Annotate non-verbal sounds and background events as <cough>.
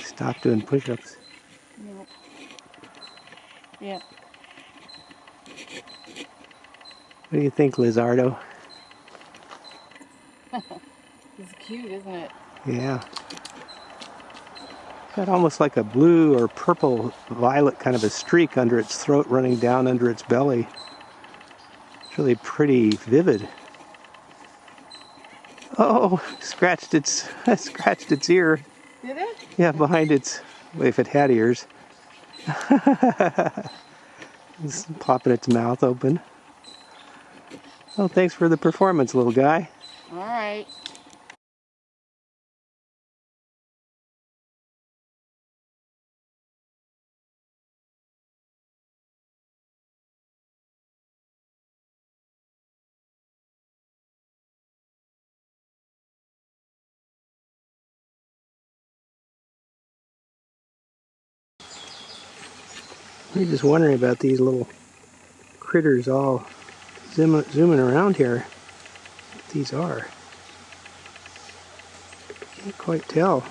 Stop doing push-ups. Yep. Yep. What do you think, Lizardo? <laughs> It's cute, isn't it? Yeah. Got almost like a blue or purple violet kind of a streak under its throat running down under its belly. It's really pretty vivid. Oh, <laughs> scratched its <laughs> scratched its ear. Did it? Yeah, behind its if it had ears. <laughs> it's popping its mouth open. Oh, thanks for the performance, little guy. All right. We're just wondering about these little critters all zoom, zooming around here. What these are. Can't quite tell.